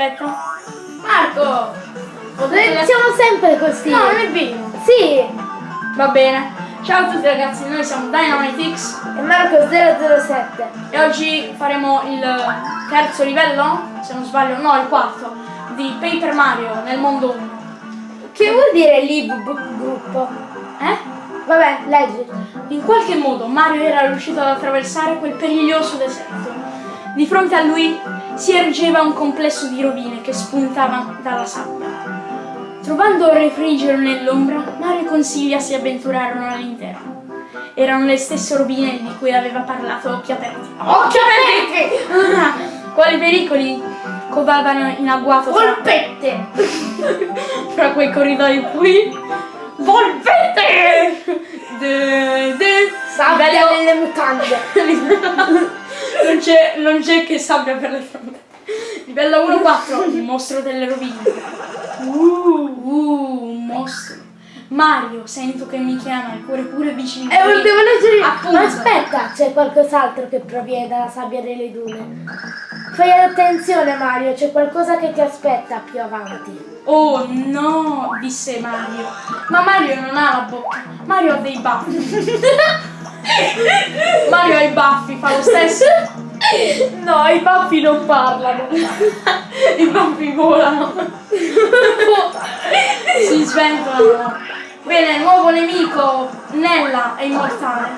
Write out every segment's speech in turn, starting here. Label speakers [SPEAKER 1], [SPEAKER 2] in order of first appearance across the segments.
[SPEAKER 1] aspetta. Marco! La-
[SPEAKER 2] Siamo sempre così.
[SPEAKER 1] No, non è vero.
[SPEAKER 2] Sì.
[SPEAKER 1] Va bene. Ciao a tutti ragazzi, noi siamo Dynamitix
[SPEAKER 2] E Marco 007.
[SPEAKER 1] e oggi faremo il terzo livello, se non sbaglio, no, il quarto, di Paper Mario nel mondo 1.
[SPEAKER 2] Che vuol dire Lib gruppo?
[SPEAKER 1] Eh?
[SPEAKER 2] Vabbè, leggi.
[SPEAKER 1] In qualche modo Mario era riuscito ad attraversare quel periglioso deserto. Di fronte a lui si ergeva un complesso di rovine che spuntavano dalla sabbia. Trovando refrigero nell'ombra, Mario e Consiglia si avventurarono all'interno. Erano le stesse rovine di cui aveva parlato Occhi Aperti. Occhi Aperti! Quali pericoli covavano in agguato tra,
[SPEAKER 2] Polpette.
[SPEAKER 1] fra quei corridoi qui? Volpette! De, de,
[SPEAKER 2] Sabbia
[SPEAKER 1] livello-
[SPEAKER 2] nelle mutande.
[SPEAKER 1] non c'è, non c'è che sabbia per le fronte. Livello 1-4, il mostro delle rovine. Uh, uh, un mostro. Mario, sento che mi chiama, il cuore pure vicino.
[SPEAKER 2] E. Eh, devo leggere.
[SPEAKER 1] Appunto.
[SPEAKER 2] Ma aspetta, c'è qualcos'altro che proviene dalla sabbia delle dune. Fai attenzione Mario, c'è qualcosa che ti aspetta più avanti.
[SPEAKER 1] Oh no, disse Mario. Ma Mario non ha la bocca. Mario ha dei baffi. Mario ha i baffi, fa lo stesso.
[SPEAKER 2] No, i baffi non parlano.
[SPEAKER 1] I baffi volano. si sventolano. Bene, nuovo nemico. Nella è immortale.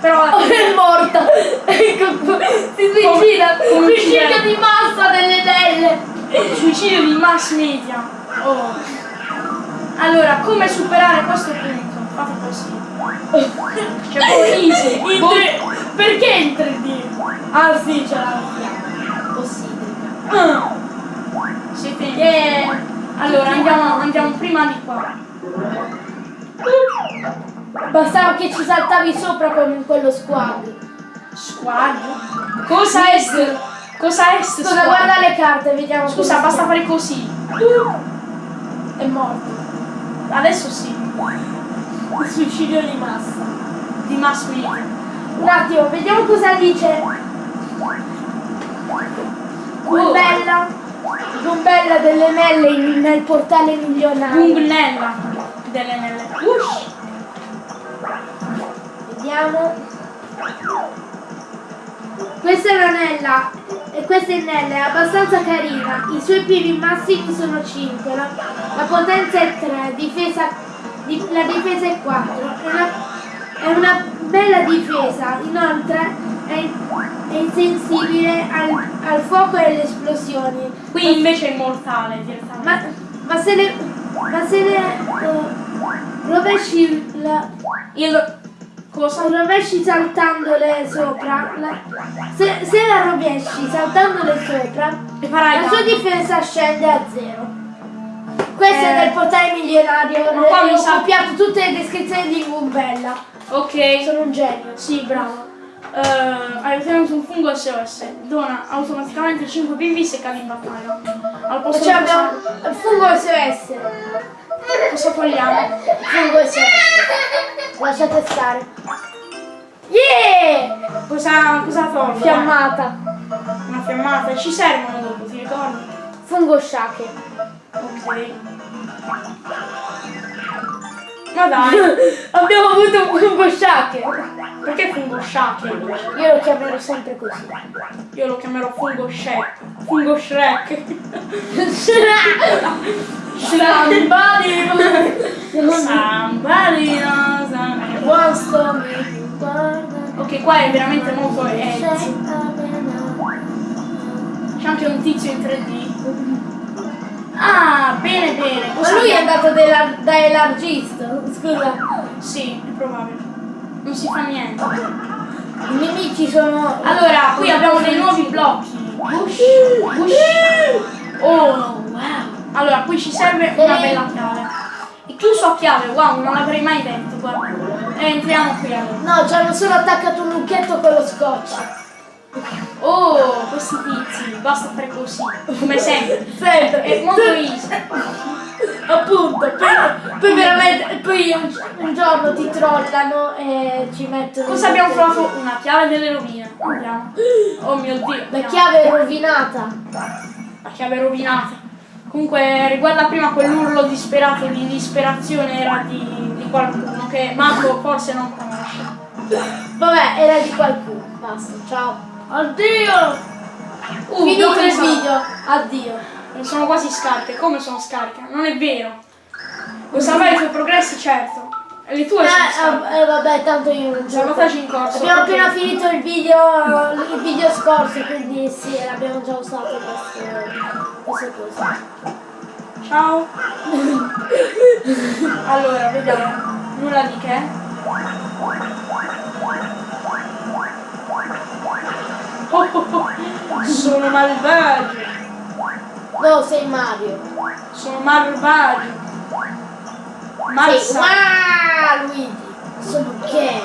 [SPEAKER 1] Però
[SPEAKER 2] Oh, è morta! Ecco. Si suicida!
[SPEAKER 1] Come
[SPEAKER 2] Suicidio
[SPEAKER 1] uccide?
[SPEAKER 2] di massa delle delle!
[SPEAKER 1] suicidio di mass media. Oh. Allora, come superare questo punto? Fate così. Cioè, proprio easy.
[SPEAKER 2] In
[SPEAKER 1] Boh.
[SPEAKER 2] tre- Perché in 3D? Ah sì, ce l'abbiamo. Possibile.
[SPEAKER 1] Ah. Siete
[SPEAKER 2] Yeah.
[SPEAKER 1] Allora, andiamo, andiamo prima di qua.
[SPEAKER 2] Bastava che ci saltavi sopra con quello squad.
[SPEAKER 1] Squad. Cosa est? Cosa est?
[SPEAKER 2] Scusa, guarda le carte, vediamo.
[SPEAKER 1] Scusa, basta fare così.
[SPEAKER 2] È morto.
[SPEAKER 1] Adesso sì.
[SPEAKER 2] Il suicidio di massa.
[SPEAKER 1] Di media.
[SPEAKER 2] Un attimo, vediamo cosa dice. Gumbella. Gumbella delle melle in- nel portale milionario.
[SPEAKER 1] Gungnella. Delle nelle. Ush.
[SPEAKER 2] Vediamo. Questa è l'anella e questa è Nella, è abbastanza carina. I suoi piedi massimi sono 5, la, potenza è 3, difesa, di- la difesa è 4. È una, è una bella difesa, inoltre è, è insensibile al, al fuoco e alle esplosioni.
[SPEAKER 1] Qui invece è immortale direttamente.
[SPEAKER 2] Ma, ma se le, ma se le eh, rovesci la,
[SPEAKER 1] Il cosa?
[SPEAKER 2] rovesci saltandole sopra, la- se, se la rovesci saltandole sopra, la sua difesa scende a zero. Questo
[SPEAKER 1] Eh.
[SPEAKER 2] è del portale milionario,
[SPEAKER 1] Ma qua mi
[SPEAKER 2] ho copiato tutte le descrizioni di Gumbella.
[SPEAKER 1] Ok.
[SPEAKER 2] Sono un genio.
[SPEAKER 1] Sì, bravo. Eh, hai ottenuto un fungo SOS. Dona automaticamente 5 PV se cadi in battaglia. Al posto
[SPEAKER 2] Cioè
[SPEAKER 1] di
[SPEAKER 2] abbiamo il fungo SOS.
[SPEAKER 1] cosa togliamo?
[SPEAKER 2] Fungo SOS. Lasciate stare. Yeah!
[SPEAKER 1] Cosa, cosa tolgo?
[SPEAKER 2] Fiammata.
[SPEAKER 1] Una fiammata. Ci servono dopo, ti ricordi?
[SPEAKER 2] Fungo shake.
[SPEAKER 1] Ok. Ma dai,
[SPEAKER 2] Abbiamo avuto un fungo shake.
[SPEAKER 1] perché fungo shake?
[SPEAKER 2] Io lo chiamerò sempre così.
[SPEAKER 1] Io lo chiamerò fungo Shrek. Fungo Shrek.
[SPEAKER 2] Somebody
[SPEAKER 1] Somebody I'm-
[SPEAKER 2] wants to guarda.
[SPEAKER 1] Ok, qua è veramente molto edgy. C'è anche un tizio in 3D. Ah, bene bene.
[SPEAKER 2] Ma
[SPEAKER 1] Cosa
[SPEAKER 2] lui è andato da elargista, scusa.
[SPEAKER 1] Sì, è probabile. Non si fa niente.
[SPEAKER 2] I nemici sono.
[SPEAKER 1] Allora, qui abbiamo dei nuovi blocchi. Bush, bush. Oh, wow. Allora, qui ci serve una bella chiave. È chiuso a chiave, wow, non l'avrei mai detto, guarda. E entriamo qui allora.
[SPEAKER 2] No, ci hanno solo attaccato un lucchetto con lo scotch.
[SPEAKER 1] Tizi, basta fare così, come sempre.
[SPEAKER 2] Sempre.
[SPEAKER 1] È molto easy.
[SPEAKER 2] Appunto, poi, poi veramente, poi un, un giorno ti trollano e ci mettono...
[SPEAKER 1] Cosa abbiamo trovato? Una chiave delle rovine. Andiamo. Oh mio dio.
[SPEAKER 2] La chiave è rovinata.
[SPEAKER 1] La chiave rovinata. Comunque riguarda prima quell'urlo disperato di disperazione era di, di qualcuno che Marco forse non conosce.
[SPEAKER 2] Vabbè, era di qualcuno. Basta, ciao. Addio!
[SPEAKER 1] Uh,
[SPEAKER 2] Finito il
[SPEAKER 1] sono?
[SPEAKER 2] video. Addio.
[SPEAKER 1] Sono quasi scariche. Come sono scariche? Non è vero. Vuoi salvare i tuoi progressi? Certo. E le tue sono scariche.
[SPEAKER 2] Eh, eh, vabbè, tanto io non gioco.
[SPEAKER 1] Sabotaggio in corso.
[SPEAKER 2] Abbiamo appena finito il video, il video scorso, quindi sì, l'abbiamo già usato queste, queste cose.
[SPEAKER 1] Ciao. allora, vediamo. Nulla di che. Sono malvagio.
[SPEAKER 2] No, sei Mario.
[SPEAKER 1] Sono malvagio.
[SPEAKER 2] Sei
[SPEAKER 1] Malsa.
[SPEAKER 2] wow, Luigi. Sono gay.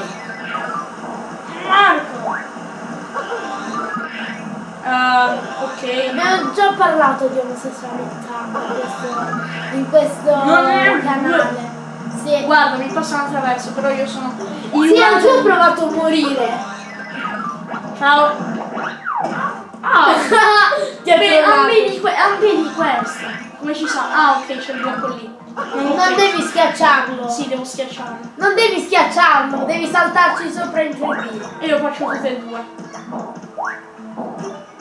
[SPEAKER 1] Marco. Ah, ok.
[SPEAKER 2] Abbiamo già parlato di omosessualità in questo, in questo
[SPEAKER 1] Non
[SPEAKER 2] canale. Sì.
[SPEAKER 1] Guarda, mi passano attraverso, però io sono.
[SPEAKER 2] Sì, anche io ho provato a morire.
[SPEAKER 1] Ciao. Ah,
[SPEAKER 2] Ti
[SPEAKER 1] Beh, vedi, que- vedi questo. Come ci sa? Ah, ok, c'è il blocco lì. Non,
[SPEAKER 2] Non devi schiacciarlo.
[SPEAKER 1] Sì, devo schiacciarlo.
[SPEAKER 2] Non devi schiacciarlo, devi saltarci sopra in 3D.
[SPEAKER 1] E io faccio tutte e due.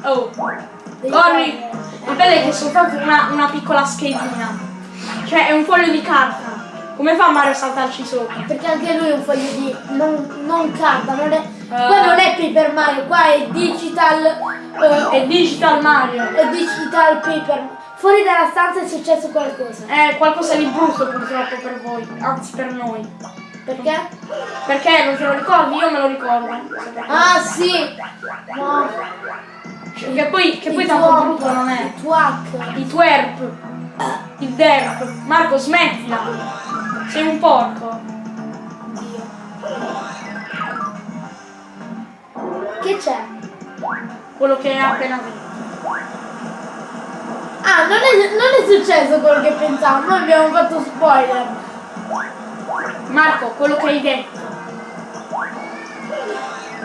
[SPEAKER 1] Oh,
[SPEAKER 2] Devi
[SPEAKER 1] corri! Il bello è che è soltanto una, una piccola schedina. Cioè, è un foglio di carta. Come fa Mario a saltarci sopra?
[SPEAKER 2] Perché anche lui è un foglio di. non, non carta, non è.
[SPEAKER 1] Eh.
[SPEAKER 2] Qua non è Paper Mario, qua è digital. eh,
[SPEAKER 1] È Digital Mario.
[SPEAKER 2] è digital paper. Fuori dalla stanza è successo qualcosa.
[SPEAKER 1] È qualcosa di brutto purtroppo per voi, anzi per noi.
[SPEAKER 2] Perché?
[SPEAKER 1] Perché non te lo ricordi? Io me lo ricordo.
[SPEAKER 2] Ah sì! No.
[SPEAKER 1] Cioè, che poi, che poi tanto brutto non è.
[SPEAKER 2] Il
[SPEAKER 1] twerp. Il derp. Marco, smettila. Sei un porco.
[SPEAKER 2] Dio. Che c'è?
[SPEAKER 1] Quello che hai appena detto.
[SPEAKER 2] Ah, non è, non è successo quello che pensavo, noi abbiamo fatto spoiler.
[SPEAKER 1] Marco, quello che hai detto.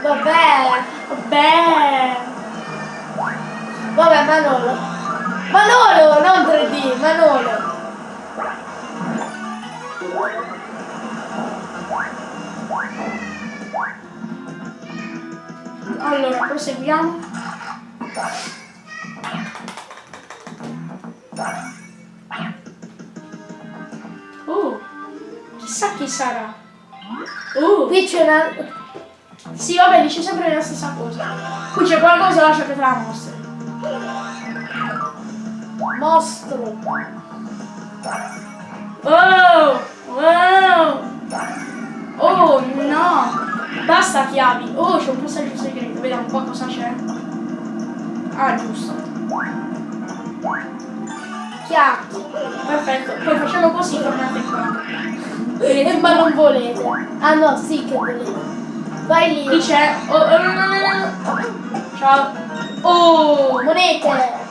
[SPEAKER 2] Vabbè.
[SPEAKER 1] Beh.
[SPEAKER 2] Vabbè, Manolo. Manolo, non 3D, Manolo.
[SPEAKER 1] Allora, proseguiamo. Oh, chissà chi sarà. Oh,
[SPEAKER 2] Qui c'è una...
[SPEAKER 1] sì, vabbè, dice sempre la stessa cosa. Qui c'è qualcosa, lascia che te la mostri.
[SPEAKER 2] mostro.
[SPEAKER 1] Oh, wow. Oh, no. Basta chiavi. Oh, c'è un passaggio segreto. Vediamo qua cosa c'è. Ah, giusto.
[SPEAKER 2] Chiacchi.
[SPEAKER 1] Perfetto. Poi facciamo così, tornate qua.
[SPEAKER 2] Eh, ma non volete. Ah no, sì che volete. Vai
[SPEAKER 1] Qui
[SPEAKER 2] lì.
[SPEAKER 1] c'è. Oh, oh, no, no, no, no. Ciao. Oh,
[SPEAKER 2] Monete.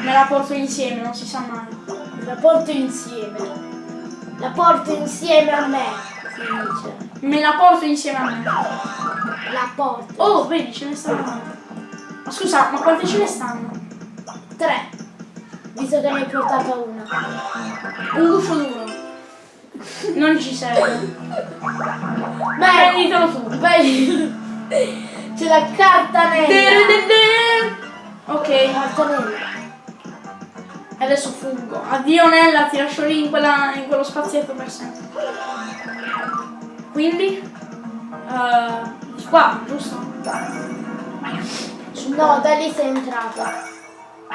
[SPEAKER 1] me la porto insieme, non si sa mai.
[SPEAKER 2] La porto insieme. La porto insieme a me.
[SPEAKER 1] Me la porto insieme a me.
[SPEAKER 2] La porto.
[SPEAKER 1] Oh, vedi, ce ne stanno. Ma scusa, ma quante ce ne stanno?
[SPEAKER 2] Tre. Visto che ne hai portata una.
[SPEAKER 1] Un guscio duro. Non ci serve.
[SPEAKER 2] Ma
[SPEAKER 1] Prenditelo tu.
[SPEAKER 2] lì. C'è la carta nera.
[SPEAKER 1] Ok,
[SPEAKER 2] Carta nera.
[SPEAKER 1] Adesso fuggo. Addio Nella, ti lascio lì in, quella- in quello spazietto per sempre. Quindi? di qua, giusto?
[SPEAKER 2] No, da lì sei entrato.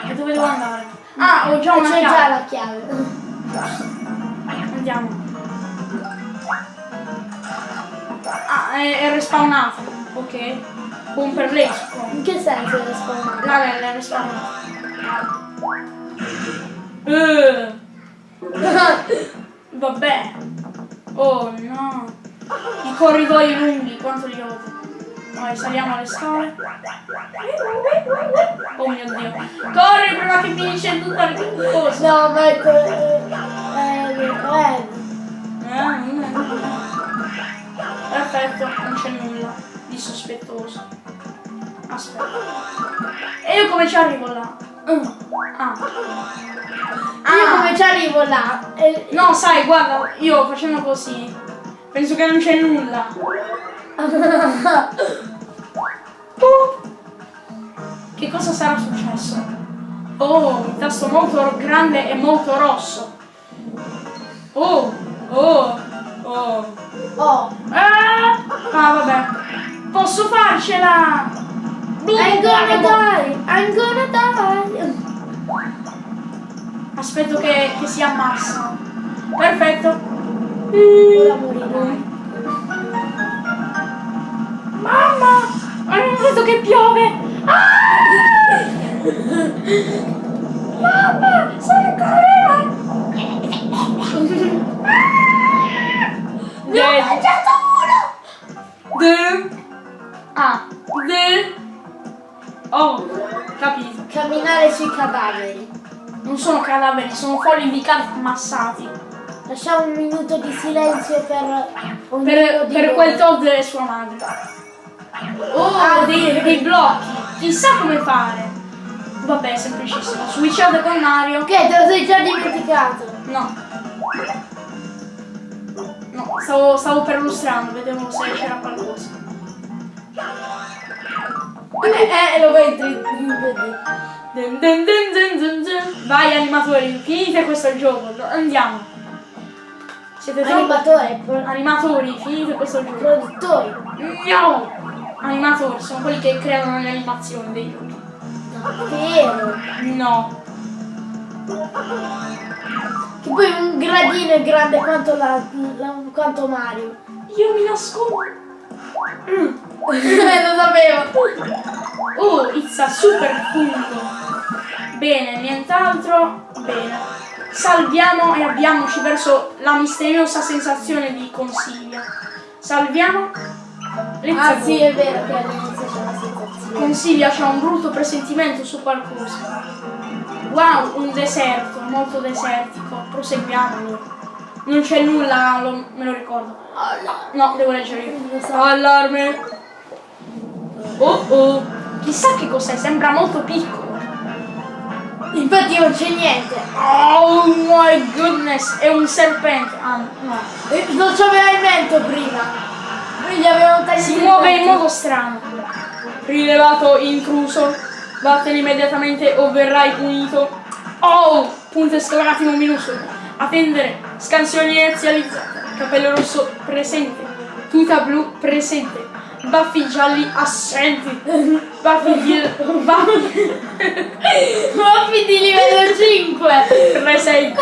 [SPEAKER 1] E dove devo andare? Ah, ho già una
[SPEAKER 2] c'è già
[SPEAKER 1] chiave.
[SPEAKER 2] la chiave.
[SPEAKER 1] Andiamo. Ah, è, è respawnato. Ok. Buon per lei.
[SPEAKER 2] In che senso è respawnato?
[SPEAKER 1] Nella è respawnato. Eh. Vabbè. Oh no. I corridoi lunghi, quanto li odio. Vai, saliamo alle scale. Oh mio dio. Corri prima che finisce tutta la cosa.
[SPEAKER 2] No, ma eh, eh.
[SPEAKER 1] Perfetto, non c'è nulla di sospettoso. Aspetta. E io come ci arrivo là? Ah.
[SPEAKER 2] Io
[SPEAKER 1] Ah.
[SPEAKER 2] come ci arrivo là? Eh,
[SPEAKER 1] No, sai, guarda, io facendo così, penso che non c'è nulla. Oh. Che cosa sarà successo? Oh, un tasto molto grande e molto rosso. Oh, oh, oh.
[SPEAKER 2] oh,
[SPEAKER 1] Ah, ah, vabbè. Posso farcela!
[SPEAKER 2] I'm gonna die! I'm gonna die!
[SPEAKER 1] Aspetto che, che si ammassa. Perfetto.
[SPEAKER 2] Ora morirai.
[SPEAKER 1] Mamma! Ho visto che piove! Ah! Mamma! Sono ancora Ne ho mangiato uno! De... Ah, de... Oh, capito.
[SPEAKER 2] Camminare sui cadaveri.
[SPEAKER 1] Non sono cadaveri, sono fogli di carta ammassati.
[SPEAKER 2] Lasciamo un minuto di silenzio per
[SPEAKER 1] Per, per quel Todd e sua madre. Oh, dei, dei blocchi. Chissà come fare. Vabbè, semplicissimo. Switchate con Mario.
[SPEAKER 2] Che te lo sei già dimenticato?
[SPEAKER 1] No. No, stavo, stavo perlustrando, vedevo se c'era qualcosa.
[SPEAKER 2] Eh, lo vedi.
[SPEAKER 1] Dun. Vai animatori, finite questo gioco, andiamo. Siete
[SPEAKER 2] pro-
[SPEAKER 1] Animatori, finite questo gioco.
[SPEAKER 2] produttori.
[SPEAKER 1] No! Animatori, sono quelli che creano le animazioni dei giochi.
[SPEAKER 2] Davvero.
[SPEAKER 1] No.
[SPEAKER 2] Che poi un gradino è grande quanto, la, la- quanto Mario.
[SPEAKER 1] Io mi nascondo. Mm.
[SPEAKER 2] Eh, lo sapevo.
[SPEAKER 1] Oh, it's a super punto. Bene, nient'altro. Bene. Salviamo e avviamoci verso la misteriosa sensazione di consiglia. Salviamo. Let's
[SPEAKER 2] Ah
[SPEAKER 1] go.
[SPEAKER 2] sì, è vero che all'inizio c'è la sensazione.
[SPEAKER 1] Consiglia c'ha un brutto presentimento su qualcosa. Wow, un deserto, molto desertico. Proseguiamolo. Non c'è nulla, lo- me lo ricordo. No, devo leggere io. Allarme. Oh oh. Chissà che cos'è, sembra molto piccolo.
[SPEAKER 2] Infatti non c'è niente.
[SPEAKER 1] Oh my goodness, è un serpente. Ah, no.
[SPEAKER 2] Non c'aveva il mento prima. Gli avevamo tagliato
[SPEAKER 1] Si muove in modo strano. Rilevato intruso. Vattene immediatamente o verrai punito. Oh! Punto esclamativo minuscolo. Attendere. Scansioni inizializzate. Capello rosso presente. Tuta blu presente. Baffi gialli assenti. Baffi di... Baffi...
[SPEAKER 2] Muovi di livello 5.
[SPEAKER 1] presenti.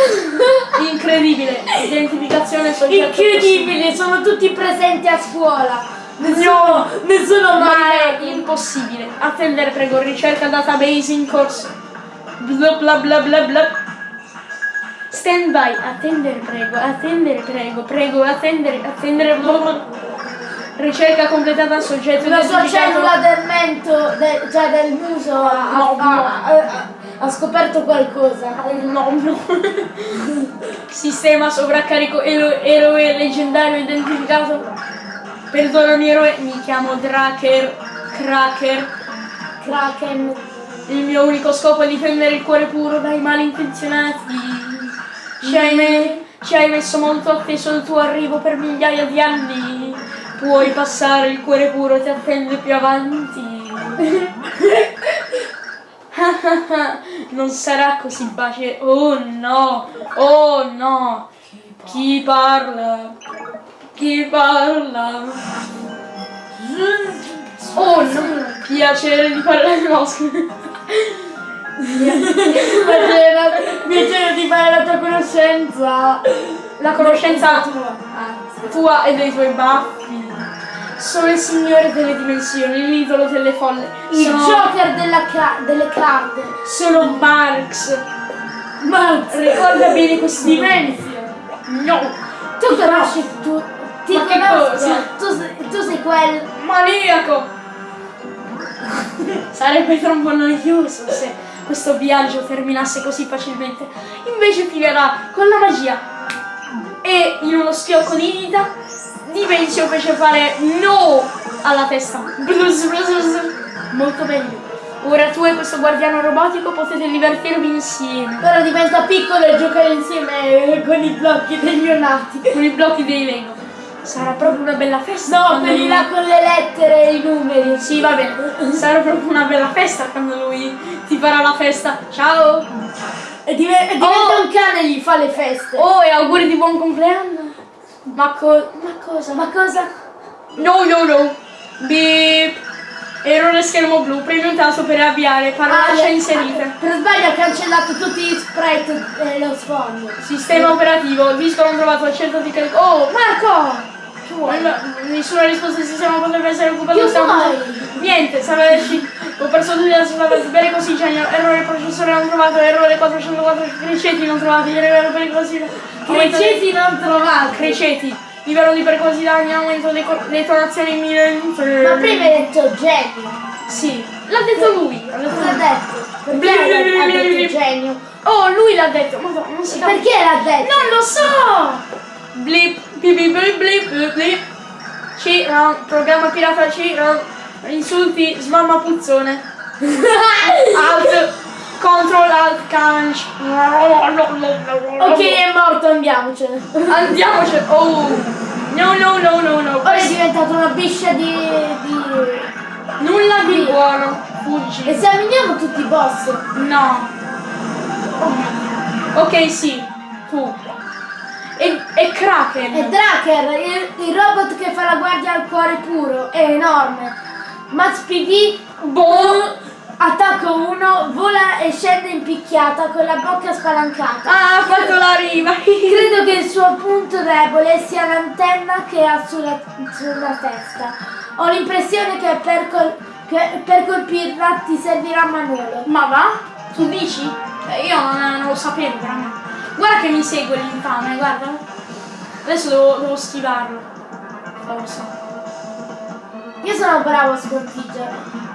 [SPEAKER 1] Incredibile. Identificazione soggetto
[SPEAKER 2] Incredibile, sono tutti presenti a scuola. Nessuno, nessuno
[SPEAKER 1] Ma
[SPEAKER 2] mai.
[SPEAKER 1] è impossibile. Attendere, prego, ricerca database in corso. Bla bla bla bla bla. Stand by, attendere, prego, attendere, prego, prego, attendere, attendere. bla bla. Ricerca completata, soggetto
[SPEAKER 2] La sua cellula del mento, de- cioè del muso, ha,
[SPEAKER 1] No,
[SPEAKER 2] ha-
[SPEAKER 1] no.
[SPEAKER 2] ha- ha scoperto qualcosa.
[SPEAKER 1] No, no. Sistema sovraccarico ero- eroe leggendario identificato. Perdonami eroe, mi chiamo Draker. Cracker.
[SPEAKER 2] Kraken.
[SPEAKER 1] Il mio unico scopo è difendere il cuore puro dai malintenzionati. Ci hai, me- ci hai messo molto atteso il tuo arrivo per migliaia di anni. Puoi passare, il cuore puro ti attende più avanti. non sarà così bacie. Oh no, oh no. Chi parla? Chi parla? Oh no, piacere di parlare. No.
[SPEAKER 2] Piacere di fare la tua conoscenza.
[SPEAKER 1] La conoscenza
[SPEAKER 2] tua.
[SPEAKER 1] Tua e dei tuoi baffi. Sono il signore delle dimensioni, l'idolo delle folle.
[SPEAKER 2] Il
[SPEAKER 1] sono,
[SPEAKER 2] Joker delle carte.
[SPEAKER 1] sono Marx.
[SPEAKER 2] Ma
[SPEAKER 1] Ricorda bene questi
[SPEAKER 2] Dimensio.
[SPEAKER 1] No.
[SPEAKER 2] Tu conosci tu. Ti
[SPEAKER 1] Ma cosa?
[SPEAKER 2] Tu, sei- tu sei quel.
[SPEAKER 1] Maniaco. Sarebbe troppo noioso se questo viaggio terminasse così facilmente. Invece finirà con la magia. E in uno schiocco di dita, Dimensio fece fare no alla testa. Blus, blus, blus. Molto meglio. Ora tu e questo guardiano robotico potete divertirvi insieme.
[SPEAKER 2] Però diventa piccolo e giocare insieme con i blocchi degli neonati.
[SPEAKER 1] Con i blocchi dei Lego. Sarà proprio una bella festa.
[SPEAKER 2] No, quelli là con le lettere e i numeri.
[SPEAKER 1] Sì, va bene. Sarà proprio una bella festa quando lui ti farà la festa. Ciao!
[SPEAKER 2] E e diventa
[SPEAKER 1] Oh.
[SPEAKER 2] un cane e gli fa le feste.
[SPEAKER 1] Oh, e auguri di buon compleanno. Ma, co- ma cosa?
[SPEAKER 2] Ma cosa?
[SPEAKER 1] No, no, no. Beep. Errore schermo blu. Premi un tasto per avviare. Parolacce
[SPEAKER 2] Ah,
[SPEAKER 1] inserite.
[SPEAKER 2] Per sbaglio ha cancellato tutti gli sprite e lo sfondo.
[SPEAKER 1] Sistema operativo. Disco non trovato. Accerto di carico. Oh,
[SPEAKER 2] Marco!
[SPEAKER 1] Nessuna risposta del sistema potrebbe essere occupata.
[SPEAKER 2] Vuoi?
[SPEAKER 1] Niente, salve esci. Ho perso tutti la strada. Bene così, genio. Errore processore non trovato. Errore 404. Criceti non trovati. Errore pericolosi.
[SPEAKER 2] Criceti non trovati.
[SPEAKER 1] Criceti. Livello di pericolosità in aumento. Detonazione in mille.
[SPEAKER 2] Ma prima hai detto genio.
[SPEAKER 1] Sì, l'ha detto lui. Ha detto?
[SPEAKER 2] Perché ha detto genio?
[SPEAKER 1] Oh, lui l'ha detto. Ma non si capisce.
[SPEAKER 2] Perché l'ha detto?
[SPEAKER 1] Non lo so! Blip, blip, blip, blip, blip. C, round, programma pirata C, round, insulti, smamma puzzone. Alt, control, alt, canc.
[SPEAKER 2] Ok, è morto, andiamocene.
[SPEAKER 1] Andiamoci. Oh. No, no, no, no, no.
[SPEAKER 2] Ora è diventato una biscia di... di...
[SPEAKER 1] Nulla di buono. Fuggi.
[SPEAKER 2] Esaminiamo tutti i boss.
[SPEAKER 1] No. Ok, sì. Tu. E, e Kraken.
[SPEAKER 2] È Draker, il, il robot che fa la guardia al cuore puro. È enorme. Max PD
[SPEAKER 1] Boh.
[SPEAKER 2] Attacca uno, vola e scende in picchiata con la bocca spalancata.
[SPEAKER 1] Ah, ha fatto la riva.
[SPEAKER 2] Credo che il suo punto debole sia l'antenna che ha sulla, sulla testa. Ho l'impressione che per, col- che per colpirla ti servirà Manolo.
[SPEAKER 1] Ma va? Tu dici? Eh, io non, non lo sapevo veramente. Guarda che mi segue l'infame, guarda. Adesso devo, devo schivarlo. Forse.
[SPEAKER 2] Io sono bravo a sconfiggerlo.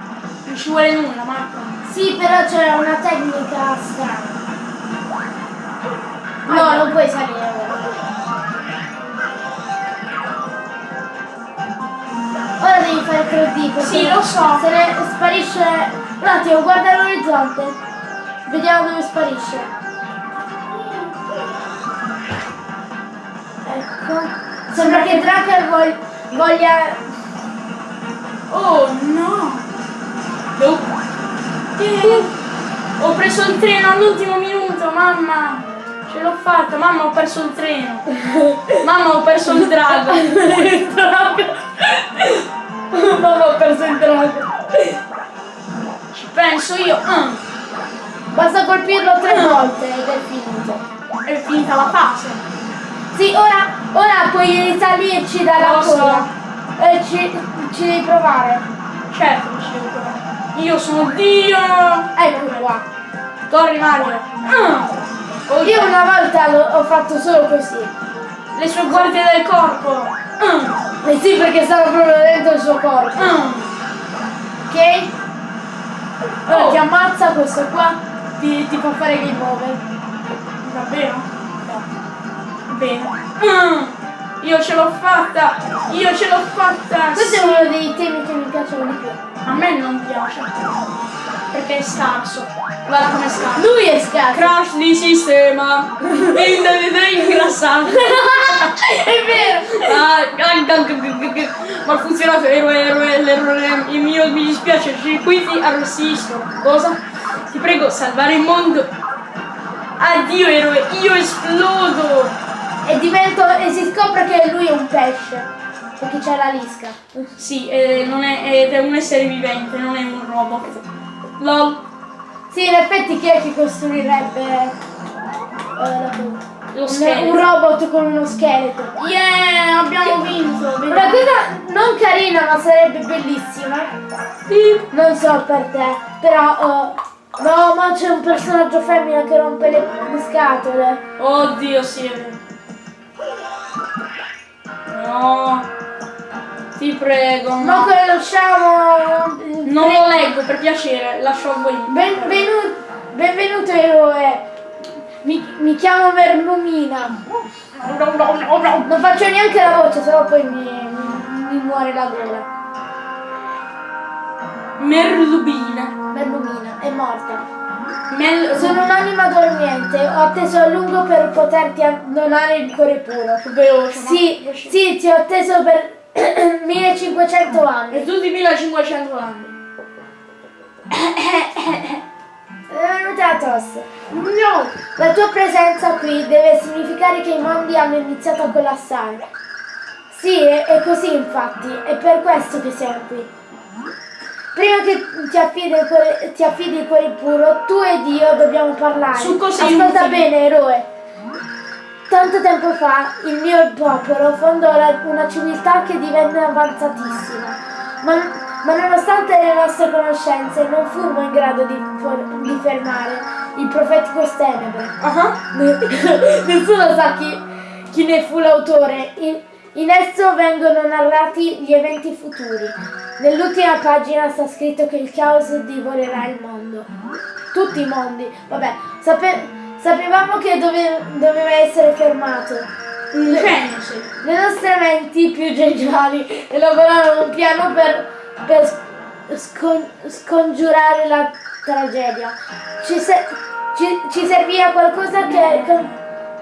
[SPEAKER 1] Non ci vuole nulla, Marco.
[SPEAKER 2] Sì, però c'è una tecnica strana. No, non puoi salire ora. Ora devi fare 3D perché
[SPEAKER 1] Sì, lo so.
[SPEAKER 2] Se ne sparisce. Un attimo, guarda l'orizzonte. Vediamo dove sparisce. Ecco. Sembra che Draker vog- voglia.
[SPEAKER 1] Oh no! Ho preso il treno all'ultimo minuto, mamma! Ce l'ho fatta, mamma ho perso il treno! Mamma ho perso il drago!
[SPEAKER 2] il drago. Mamma ho perso il drago.
[SPEAKER 1] Ci penso io! Ah,
[SPEAKER 2] Basta colpirlo tre volte ed è finito.
[SPEAKER 1] è finita la fase!
[SPEAKER 2] Sì, ora, ora puoi risalirci dalla
[SPEAKER 1] Lo so.
[SPEAKER 2] coda. E ci, ci devi provare.
[SPEAKER 1] Certo Io sono Dio!
[SPEAKER 2] Ecco qua.
[SPEAKER 1] Corri Mario! Oh,
[SPEAKER 2] Io una volta ho fatto solo così.
[SPEAKER 1] Le sue guardie del corpo! Ah,
[SPEAKER 2] Eh sì, perché stavo proprio dentro il suo corpo.
[SPEAKER 1] ah.
[SPEAKER 2] Ok? Ora
[SPEAKER 1] Oh.
[SPEAKER 2] ti ammazza questo qua, ti, ti fa fare game over.
[SPEAKER 1] Davvero? No. Bene. Ah, io ce l'ho fatta! Io ce l'ho fatta!
[SPEAKER 2] Questo è uno dei temi che mi piacciono di più.
[SPEAKER 1] A me non piace. Perché è scarso. Guarda com'è scarso.
[SPEAKER 2] Lui è scarso.
[SPEAKER 1] Crash di sistema. Il vedrai ingrassato.
[SPEAKER 2] è vero.
[SPEAKER 1] Ah, ah, ah, Ma ha funzionato, eroe, eroe, l'errore il mio mi dispiace, i circuiti arrossiscono. Cosa? Ti prego, salvare il mondo. Addio eroe, io esplodo.
[SPEAKER 2] E divento. e si scopre che lui è un pesce. Perché c'è la lisca.
[SPEAKER 1] Sì, eh, non è, ed è un essere vivente, non è un robot. LOL,
[SPEAKER 2] Sì, in effetti chi è che costruirebbe eh, un,
[SPEAKER 1] scheletro.
[SPEAKER 2] un robot con uno scheletro?
[SPEAKER 1] Yeah, abbiamo vinto.
[SPEAKER 2] Una cosa non carina ma sarebbe bellissima. Non so per te, però. eh, no, ma c'è un personaggio femmina che rompe le, le scatole.
[SPEAKER 1] Oddio, sì, è vero. No. Ti prego.
[SPEAKER 2] Ma
[SPEAKER 1] No.
[SPEAKER 2] conosciamo...
[SPEAKER 1] Non lo leggo per piacere, lascio a voi.
[SPEAKER 2] Benvenuto, benvenuto eroe. Mi, mi chiamo Merlumina. Non faccio neanche la voce, sennò poi mi, mi, mi muore la gola.
[SPEAKER 1] Merlubina.
[SPEAKER 2] Merlumina è morta.
[SPEAKER 1] Mel...
[SPEAKER 2] Sono un'anima dormiente, ho atteso a lungo per poterti donare il cuore puro.
[SPEAKER 1] veloce. ma-
[SPEAKER 2] Sì, sì, ti ho atteso per 1500 anni.
[SPEAKER 1] Per tutti i 1500 anni.
[SPEAKER 2] È venuta la tosse. No! La tua presenza qui deve significare che i mondi hanno iniziato a collassare. Sì, è, è così infatti, è per questo che siamo qui. Prima che ti affidi, il cuore, ti affidi il cuore puro, tu ed io dobbiamo parlare.
[SPEAKER 1] Su cose
[SPEAKER 2] Ascolta
[SPEAKER 1] inutili.
[SPEAKER 2] bene, eroe. Tanto tempo fa il mio popolo fondò una civiltà che divenne avanzatissima, ma, ma nonostante le nostre conoscenze non furmo in grado di, di fermare il profetico Stenebre.
[SPEAKER 1] Ah.
[SPEAKER 2] Nessuno sa chi, chi ne fu l'autore. In, esso vengono narrati gli eventi futuri. Nell'ultima pagina sta scritto che il caos divorerà il mondo. Tutti i mondi. Vabbè, sape- sapevamo che dove- doveva essere fermato.
[SPEAKER 1] Sei.
[SPEAKER 2] Le nostre menti più geniali elaborarono un piano per, per scon- scongiurare la tragedia. Ci, se- ci- ci serviva qualcosa che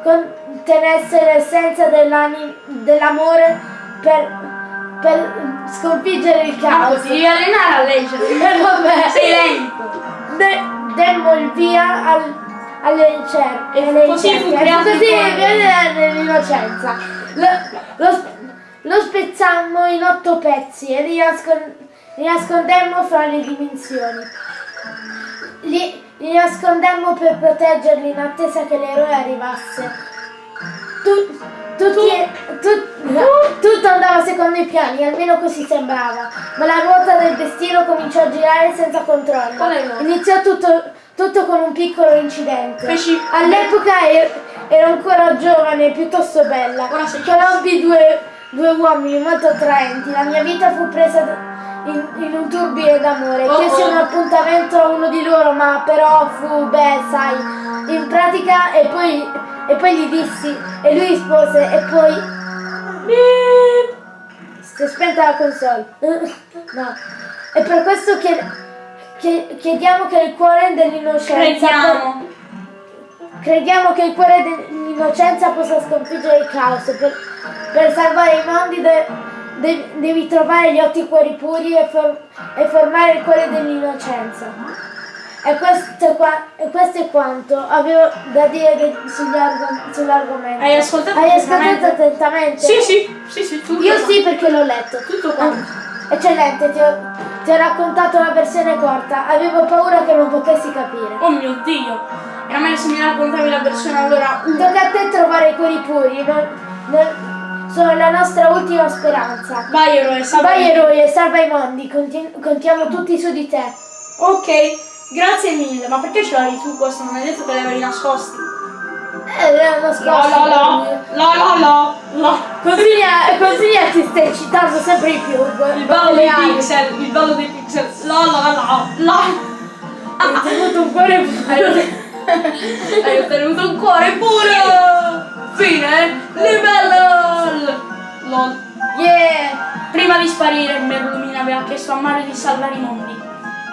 [SPEAKER 2] contenesse l'essenza dell'amore per, per sconfiggere il
[SPEAKER 1] Ah,
[SPEAKER 2] caos.
[SPEAKER 1] ti devi allenare a leggere.
[SPEAKER 2] Eh, vabbè.
[SPEAKER 1] Sei lento.
[SPEAKER 2] De- demmo il via al- alle ricerche.
[SPEAKER 1] E così fu creato
[SPEAKER 2] Così viene nell'innocenza. Lo, lo, lo spezzammo in otto pezzi e li nascondemmo fra le dimensioni. Li, li nascondemmo per proteggerli in attesa che l'eroe arrivasse. Tu- tutti- tu- tutto andava secondo i piani, almeno così sembrava, ma la ruota del destino cominciò a girare senza controllo. Iniziò tutto, tutto con un piccolo incidente. All'epoca er- ero ancora giovane e piuttosto bella. Conobbi due, due uomini molto attraenti. La mia vita fu presa da- in, in un turbine d'amore.
[SPEAKER 1] Oh,
[SPEAKER 2] Chiesi
[SPEAKER 1] oh.
[SPEAKER 2] un appuntamento a uno di loro, ma però fu, beh, sai, in pratica e poi, e poi gli dissi e lui rispose e poi... Beep. Si è spenta la console. no. E per questo chied- chied- chiediamo che il cuore dell'innocenza...
[SPEAKER 1] Crediamo.
[SPEAKER 2] Crediamo che il cuore dell'innocenza possa sconfiggere il caos. Per, per salvare i mondi de- de- devi trovare gli otto cuori puri e, for- e formare il cuore dell'innocenza. E questo, è qua- e questo è quanto avevo da dire sull'argomento.
[SPEAKER 1] Hai ascoltato
[SPEAKER 2] Hai ascoltato
[SPEAKER 1] attentamente? Sì, sì, sì, sì, tutto.
[SPEAKER 2] Io sì perché l'ho letto.
[SPEAKER 1] Tutto quanto.
[SPEAKER 2] Eccellente, ti ho, ti ho raccontato la versione corta. Avevo paura che non potessi capire.
[SPEAKER 1] Oh mio dio. Era meglio se mi raccontavi la versione allora.
[SPEAKER 2] Tocca a te trovare i cuori puri, non- non- sono la nostra ultima speranza.
[SPEAKER 1] Vai eroe, salva.
[SPEAKER 2] Vai eroe, salva i mondi, conti- contiamo tutti su di te.
[SPEAKER 1] Ok, grazie mille, ma perché ce l'avevi tu questo? Non hai detto che li avevi nascosti.
[SPEAKER 2] Eh, l'ho
[SPEAKER 1] La
[SPEAKER 2] nascosto.
[SPEAKER 1] la la, la la la, la.
[SPEAKER 2] Così, così ti stai citando sempre di più.
[SPEAKER 1] Il ballo dei pixel, il ballo dei pixel, la la la, la.
[SPEAKER 2] Hai tenuto un cuore puro.
[SPEAKER 1] Hai ottenuto un cuore puro! Fine! Livello! LOL.
[SPEAKER 2] Yeah!
[SPEAKER 1] Prima di sparire, Merlumina aveva chiesto a Mario di salvare i mondi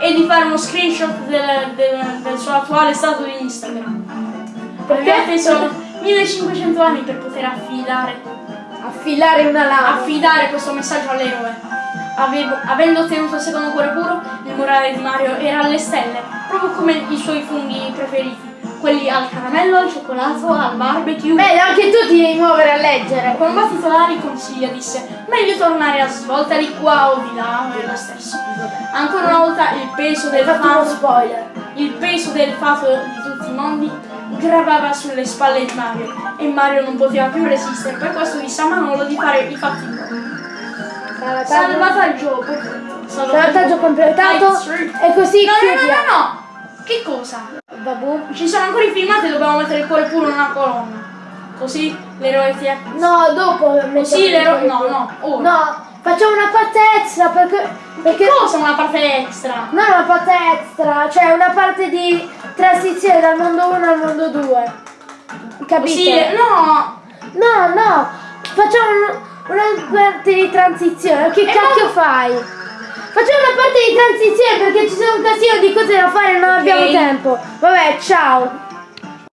[SPEAKER 1] e di fare uno screenshot del, del- del suo attuale stato di Instagram. Perché ha preso 1500 anni per poter affidare,
[SPEAKER 2] Affilare una lama.
[SPEAKER 1] affidare questo messaggio all'eroe. Avevo- avendo ottenuto il secondo cuore puro, il morale di Mario era alle stelle, proprio come i suoi funghi preferiti. Quelli al caramello, al cioccolato, al barbecue.
[SPEAKER 2] Beh, anche tu ti devi muovere a leggere.
[SPEAKER 1] Battito d'aria consiglia disse meglio tornare a svolta di qua o di là, è lo stesso. Ancora una volta il peso del
[SPEAKER 2] fatto spoiler.
[SPEAKER 1] il peso del fato di tutti i mondi gravava sulle spalle di Mario e Mario non poteva più resistere, per questo disse a Manolo di fare i fatti loro. Salvataggio.
[SPEAKER 2] Salvataggio completato. E così
[SPEAKER 1] No, no, no, no! Che cosa?
[SPEAKER 2] Babù.
[SPEAKER 1] Ci sono ancora i filmati e dobbiamo mettere il cuore puro in una colonna. Così l'eroe ti ha...
[SPEAKER 2] No, dopo mettiamo
[SPEAKER 1] Sì,
[SPEAKER 2] il
[SPEAKER 1] l'eroe... No, no, ora.
[SPEAKER 2] No, Facciamo una parte extra perché... perché
[SPEAKER 1] Cosa una parte extra?
[SPEAKER 2] non una parte extra, cioè una parte di transizione dal mondo 1 al mondo 2. Capite?
[SPEAKER 1] Sì, no!
[SPEAKER 2] No, no, facciamo un- una parte di transizione. Che cacchio fai? Facciamo una parte di transizione perché ci sono un casino di cose da fare e non abbiamo tempo. Vabbè, ciao.